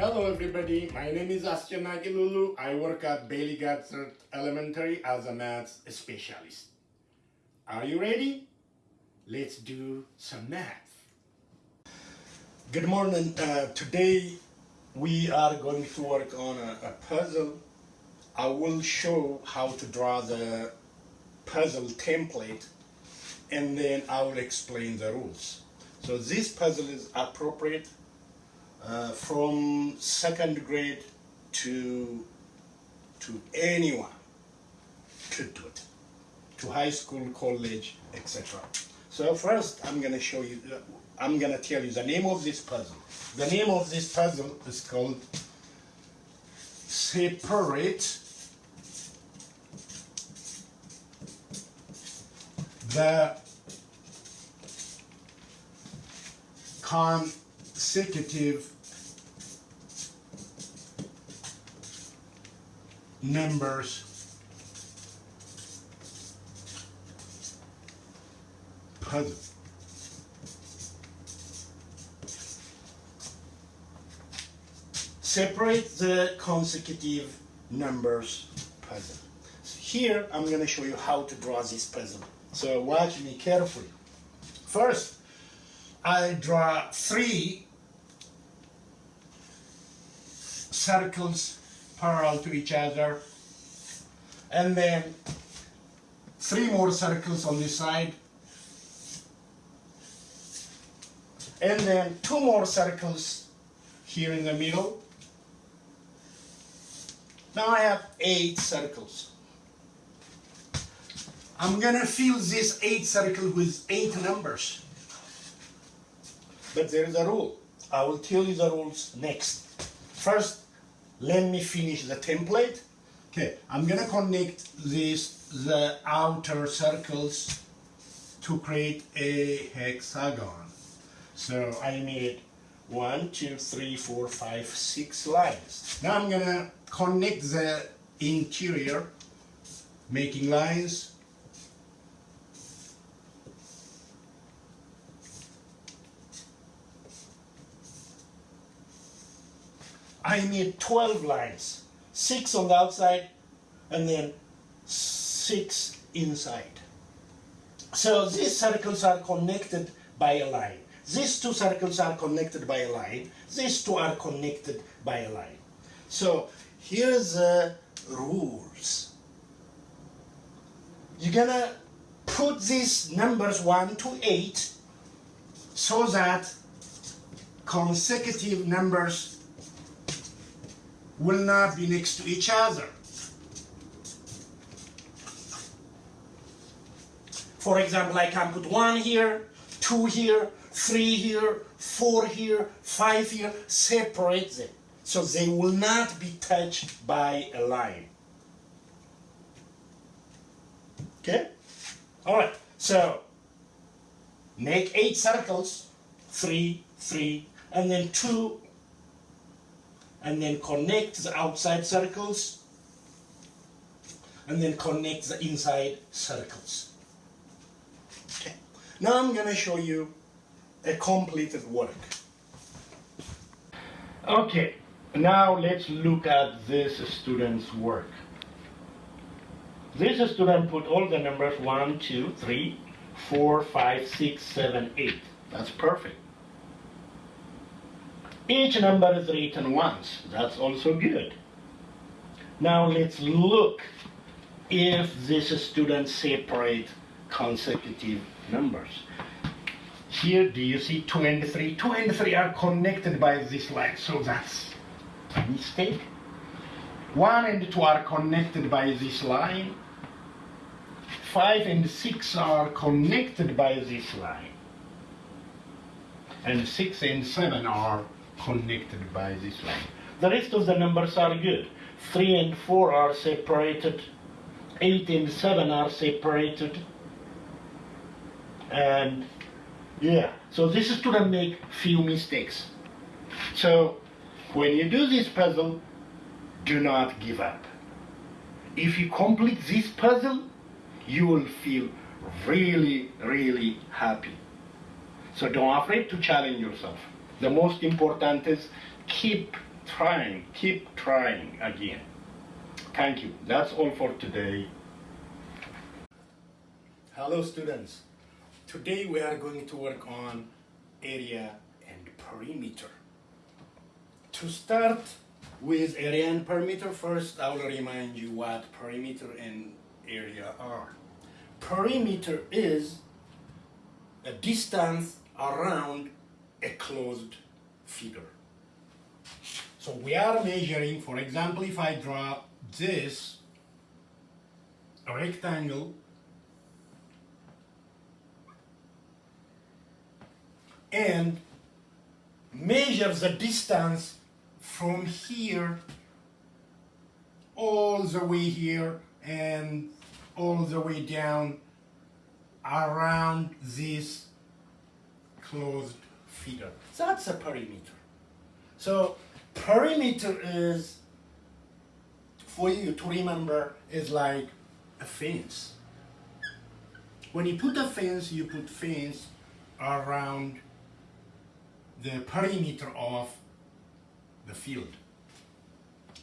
Hello everybody, my name is Astya Nagilulu. I work at Bailey Gatzert Elementary as a maths specialist. Are you ready? Let's do some math. Good morning. Uh, today we are going to work on a, a puzzle. I will show how to draw the puzzle template and then I will explain the rules. So this puzzle is appropriate uh, from second grade to to anyone could do it. To high school college etc so first i'm going to show you uh, i'm going to tell you the name of this puzzle. The name of this puzzle is called separate the consecutive numbers puzzle. Separate the consecutive numbers puzzle. So here I'm going to show you how to draw this puzzle. So watch me carefully. First, I draw three circles parallel to each other. And then three more circles on this side. And then two more circles here in the middle. Now I have eight circles. I'm gonna fill this eight circle with eight numbers. But there is a rule. I will tell you the rules next. First, let me finish the template. Okay, I'm gonna connect these, the outer circles to create a hexagon. So I made one, two, three, four, five, six lines. Now I'm gonna connect the interior, making lines I need 12 lines, six on the outside and then six inside. So these circles are connected by a line. These two circles are connected by a line. These two are connected by a line. So here's the rules. You're gonna put these numbers 1 to 8 so that consecutive numbers will not be next to each other. For example, I can put one here, two here, three here, four here, five here, separate them. So they will not be touched by a line. Okay? Alright, so make eight circles, three, three, and then two and then connect the outside circles and then connect the inside circles. Okay. Now I'm going to show you a completed work. Okay, now let's look at this student's work. This student put all the numbers 1, 2, 3, 4, 5, 6, 7, 8. That's perfect. Each number is written once. That's also good. Now let's look if this student separate consecutive numbers. Here, do you see 2 and 3? 2 and 3 are connected by this line, so that's a mistake. 1 and 2 are connected by this line. 5 and 6 are connected by this line. And 6 and 7 are connected by this line. The rest of the numbers are good. 3 and 4 are separated. 8 and 7 are separated. And yeah, so this student make few mistakes. So when you do this puzzle, do not give up. If you complete this puzzle, you will feel really, really happy. So don't afraid to challenge yourself. The most important is keep trying, keep trying again. Thank you. That's all for today. Hello students. Today we are going to work on area and perimeter. To start with area and perimeter, first I will remind you what perimeter and area are. Perimeter is a distance around a closed figure. So we are measuring, for example, if I draw this rectangle and measure the distance from here all the way here and all the way down around this closed figure. That's a perimeter. So perimeter is, for you to remember, is like a fence. When you put a fence, you put fence around the perimeter of the field.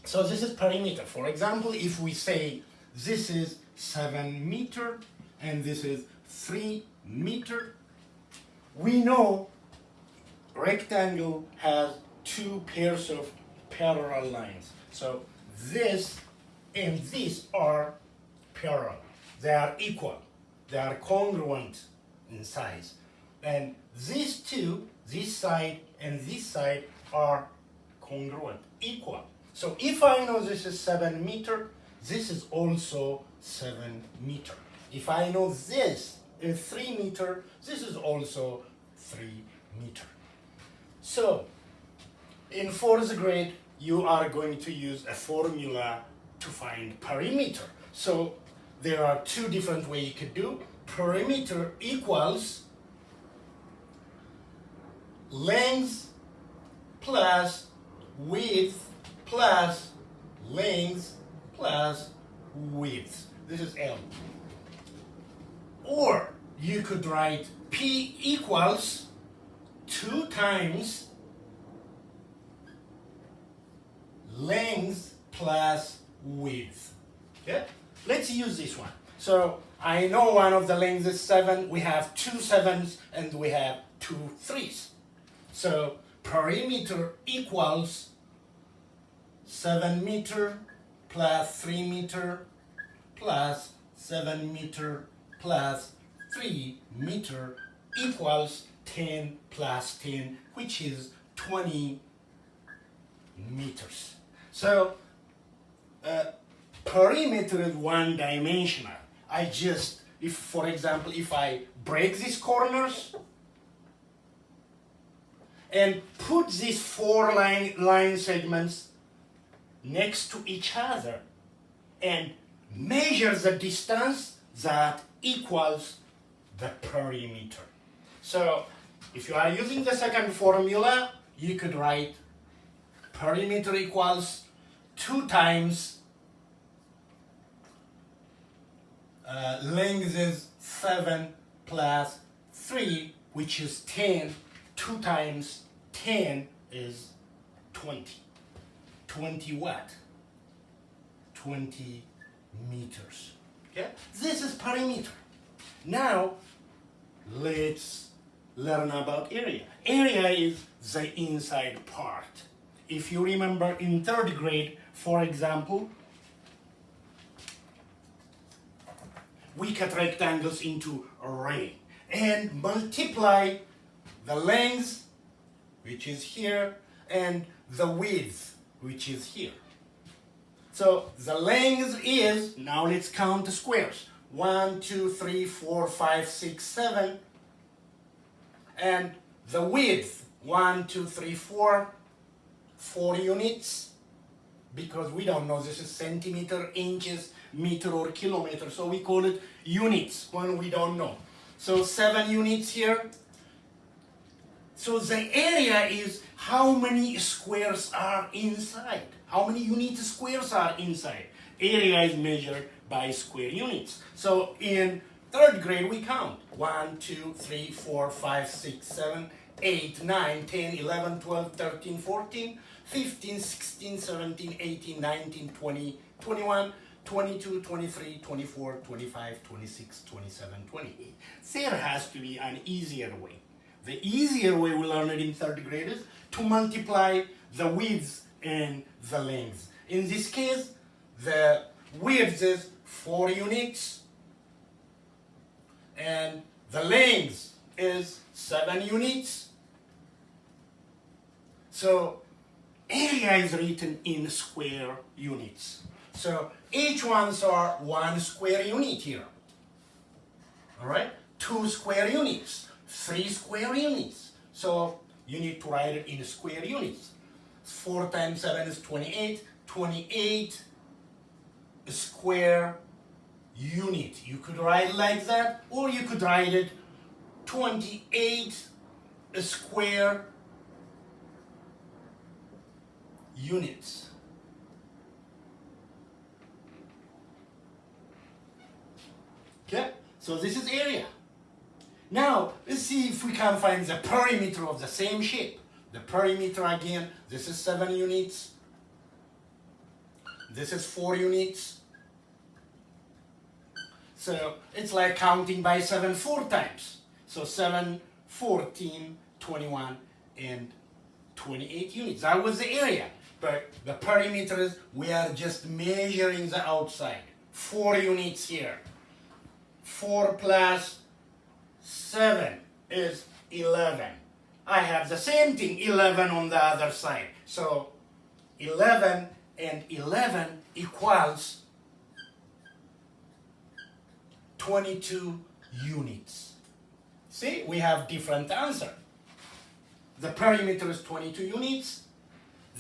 So this is perimeter. For example, if we say this is 7 meter and this is 3 meter, we know rectangle has two pairs of parallel lines. So this and this are parallel. They are equal. They are congruent in size. And these two, this side and this side, are congruent, equal. So if I know this is 7 meter, this is also 7 meter. If I know this is 3 meter, this is also 3 meter. So, in fourth grade, you are going to use a formula to find perimeter. So, there are two different ways you could do. Perimeter equals length plus width plus length plus width. This is L. Or you could write P equals 2 times length plus width. Okay? Let's use this one. So I know one of the lengths is 7. We have two sevens and we have two threes. So perimeter equals 7 meter plus 3 meter plus 7 meter plus 3 meter equals 10 plus 10 which is 20 meters. So uh, perimeter is one dimensional. I just, if for example, if I break these corners and put these four line, line segments next to each other and measure the distance that equals the perimeter. So if you are using the second formula, you could write perimeter equals 2 times uh, length is 7 plus 3, which is 10. 2 times 10 is 20. 20 what? 20 meters. Okay? This is perimeter. Now, let's learn about area. Area is the inside part. If you remember in third grade, for example, we cut rectangles into array and multiply the length, which is here, and the width, which is here. So the length is, now let's count the squares. One, two, three, four, five, six, seven. And the width, one, two, three, four, four units. Because we don't know this is centimeter, inches, meter, or kilometer. So we call it units when we don't know. So seven units here. So the area is how many squares are inside. How many unit squares are inside? Area is measured by square units. So in third grade, we count 1, 2, 3, 4, 5, 6, 7, 8, 9, 10, 11, 12, 13, 14. 15, 16, 17, 18, 19, 20, 21, 22, 23, 24, 25, 26, 27, 28. There has to be an easier way. The easier way we learned it in third grade is to multiply the width and the length. In this case, the width is 4 units and the length is 7 units. So area is written in square units. So each ones are one square unit here. All right, two square units, three square units. So you need to write it in square units. 4 times 7 is 28. 28 square unit. You could write like that, or you could write it 28 square units. Okay, so this is area. Now, let's see if we can find the perimeter of the same shape. The perimeter again, this is 7 units. This is 4 units. So it's like counting by 7 four times. So 7, 14, 21, and 28 units. That was the area. But the perimeter is, we are just measuring the outside. 4 units here. 4 plus 7 is 11. I have the same thing, 11 on the other side. So 11 and 11 equals 22 units. See, we have different answer. The perimeter is 22 units.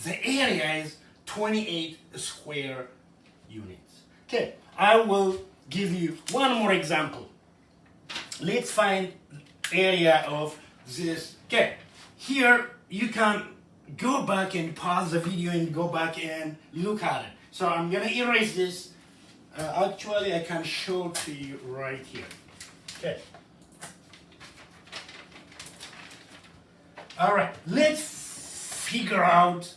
The area is 28 square units. Okay, I will give you one more example. Let's find area of this. Okay, here you can go back and pause the video and go back and look at it. So I'm gonna erase this. Uh, actually, I can show to you right here. Okay. All right, let's figure out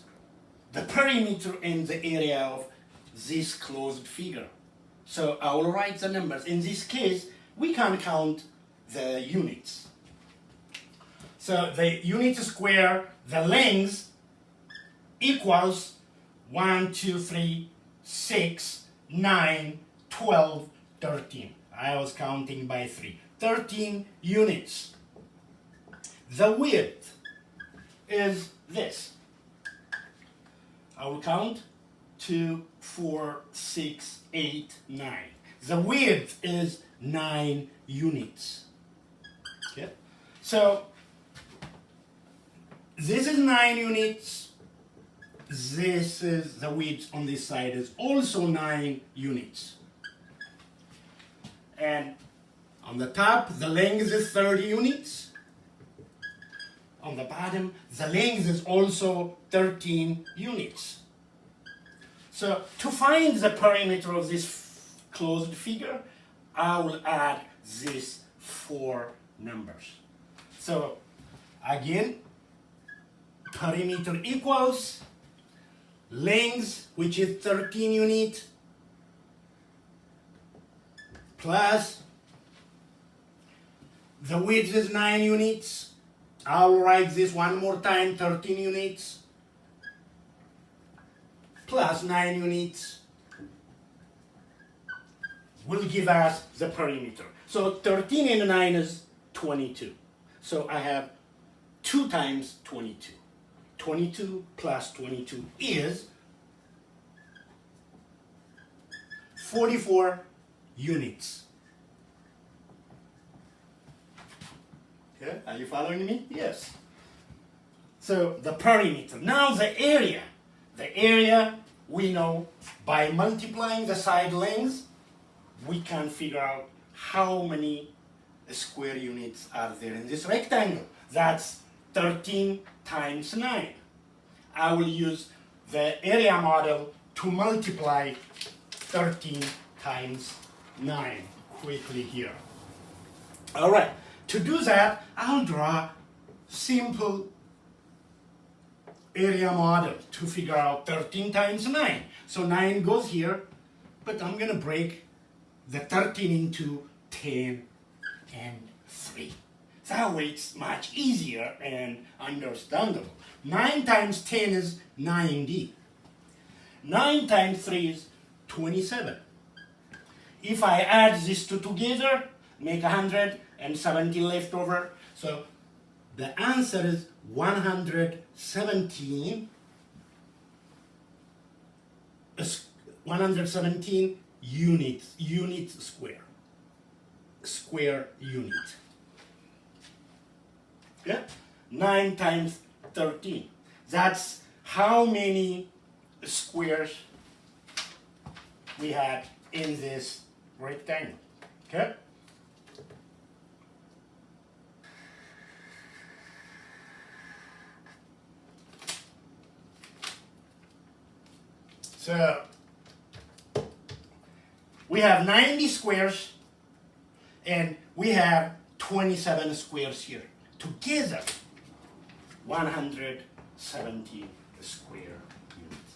the perimeter and the area of this closed figure. So I will write the numbers. In this case, we can count the units. So the unit square, the length equals 1, 2, 3, 6, 9, 12, 13. I was counting by 3. 13 units. The width is this. I will count 2, 4, 6, 8, 9. The width is 9 units. Okay? So, this is 9 units. This is the width on this side is also 9 units. And on the top, the length is 30 units. On the bottom, the length is also 13 units. So to find the perimeter of this closed figure, I will add these four numbers. So again, perimeter equals length, which is 13 unit, plus the width is 9 units. I'll write this one more time, 13 units, plus 9 units will give us the perimeter. So 13 and 9 is 22. So I have 2 times 22. 22 plus 22 is 44 units. Okay, are you following me? Yes. So the perimeter. Now the area. The area we know by multiplying the side lengths, we can figure out how many square units are there in this rectangle. That's 13 times 9. I will use the area model to multiply 13 times 9 quickly here. All right, to do that, I'll draw simple area model to figure out 13 times 9. So 9 goes here, but I'm going to break the 13 into 10 and 3. It's much easier and understandable. 9 times 10 is 90. 9 times 3 is 27. If I add these two together, make 170 left over. So the answer is 117 117 units, unit square, square unit. Yeah? 9 times 13. That's how many squares we had in this rectangle. Okay? So we have 90 squares and we have 27 squares here. Together, 170 square units.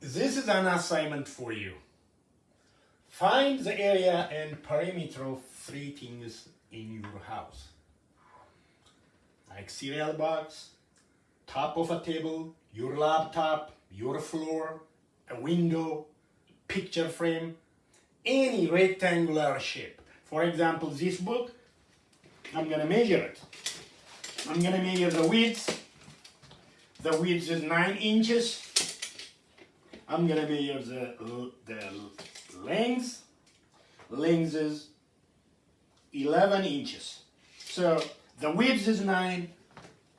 This is an assignment for you. Find the area and perimeter of three things in your house. Like cereal box, top of a table, your laptop, your floor, a window, picture frame, any rectangular shape. For example, this book, I'm gonna measure it. I'm gonna measure the width. The width is nine inches. I'm gonna measure the, the length. Length is 11 inches. So the width is nine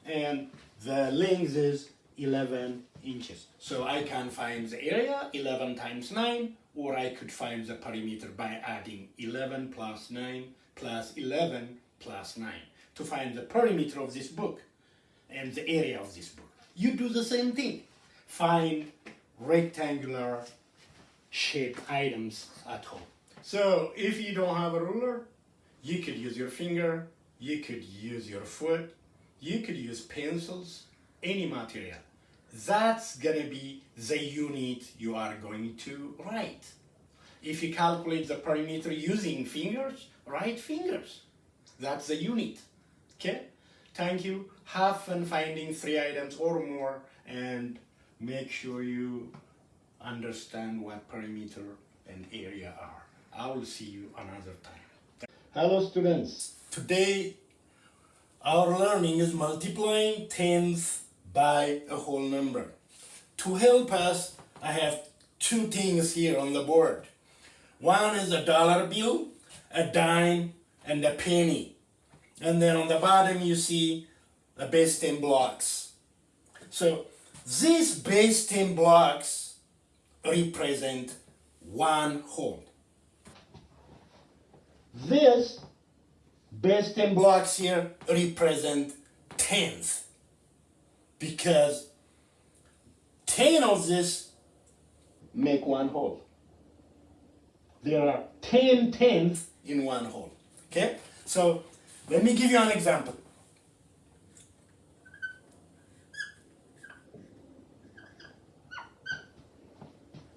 and the length is 11 inches. So I can find the area 11 times 9 or I could find the perimeter by adding 11 plus 9 plus 11 plus 9 to find the perimeter of this book and the area of this book. You do the same thing. Find rectangular shaped items at home. So if you don't have a ruler, you could use your finger, you could use your foot, you could use pencils, any material that's gonna be the unit you are going to write. If you calculate the perimeter using fingers, write fingers. That's the unit. Okay? Thank you. Have fun finding three items or more and make sure you understand what perimeter and area are. I will see you another time. Hello students. Today our learning is multiplying tens by a whole number. To help us, I have two things here on the board. One is a dollar bill, a dime, and a penny. And then on the bottom you see the base 10 blocks. So these base 10 blocks represent one whole. This base 10 blocks here represent tens because 10 of this make one whole. There are 10 tenths in one whole. Okay? So let me give you an example.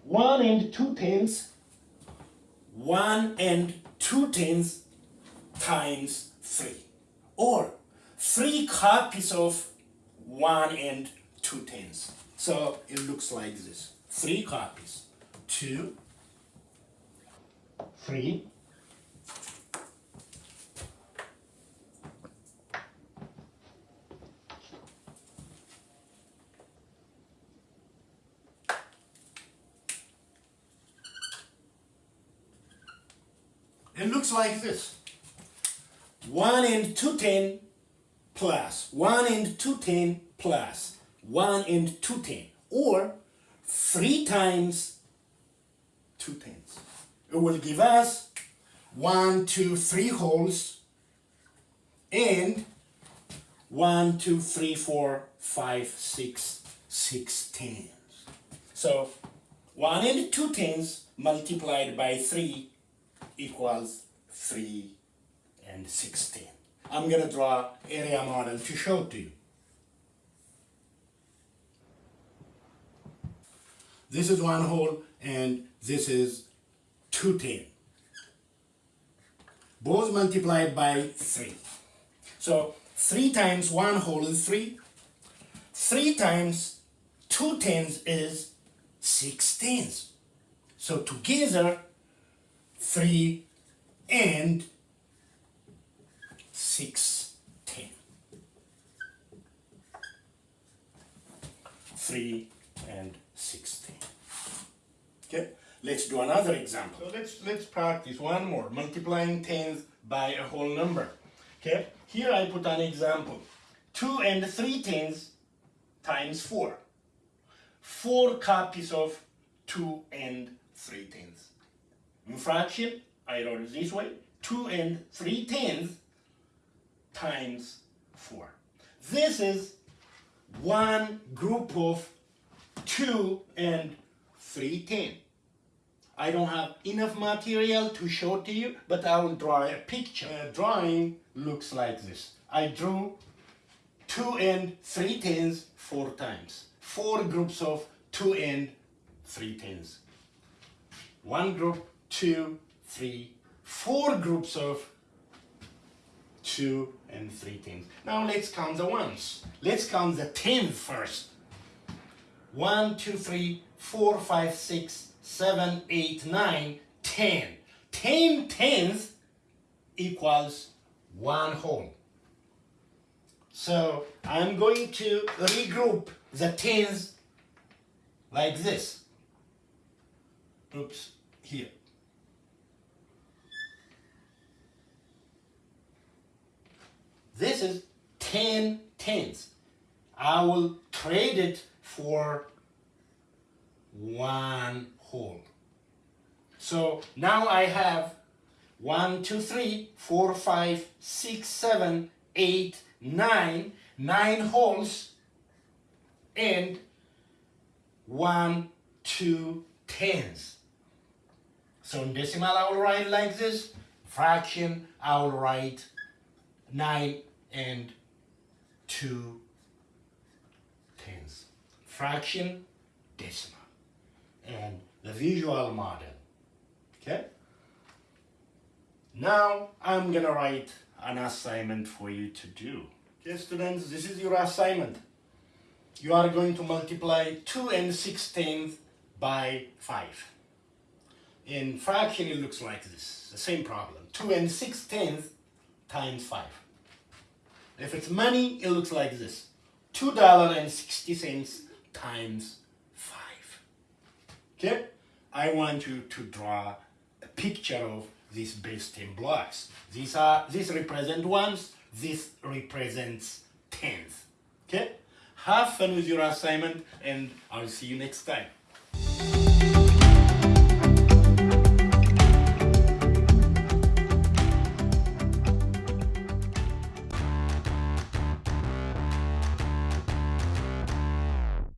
One and two tenths, one and two tenths times three. Or three copies of 1 and 2 tenths. So it looks like this. Three copies. Two, three, looks like this. 1 and 2 10 plus 1 and 2 10 plus 1 and 2 10 or 3 times 2 tenths. It will give us 1, 2, 3 wholes and 1, 2, 3, 4, 5, 6, 6 tenths. So 1 and 2 tenths multiplied by 3 equals 3 and 16. I'm going to draw area model to show to you. this is one whole and this is two ten. Both multiplied by three. So three times one whole is three. Three times two tens is six tens. So together, three and six ten. Three and sixteen. Okay, let's do another example. So let's let's practice one more. Multiplying tens by a whole number. Okay, here I put an example. Two and three tens times four. Four copies of two and three tens. In fraction, I wrote it this way. Two and three tens times four. This is one group of two and three ten. I don't have enough material to show to you, but I will draw a picture. A drawing looks like this. I drew two and three tens four times. Four groups of two and three tens. One group, two, three, four groups of two and three tens. Now let's count the ones. Let's count the tens first. One, two, three, four, five, six, seven, eight, nine, ten. Ten tens equals one whole. So I'm going to regroup the tens like this. Oops, here. This is 10 tens. I will trade it for one whole. So now I have one, two, three, four, five, six, seven, eight, nine, nine wholes and one, two tens. So in decimal, I will write like this. Fraction, I will write nine and two tens. Fraction, decimal. And the visual model. Okay? Now I'm gonna write an assignment for you to do. Okay, students, this is your assignment. You are going to multiply 2 and 6 tenths by 5. In fraction, it looks like this. The same problem. 2 and 6 tenths times 5. If it's money, it looks like this. $2.60 times 5. Okay? I want you to draw a picture of these base 10 blocks. These are, these represent ones, this represents tens. Okay? Have fun with your assignment and I'll see you next time.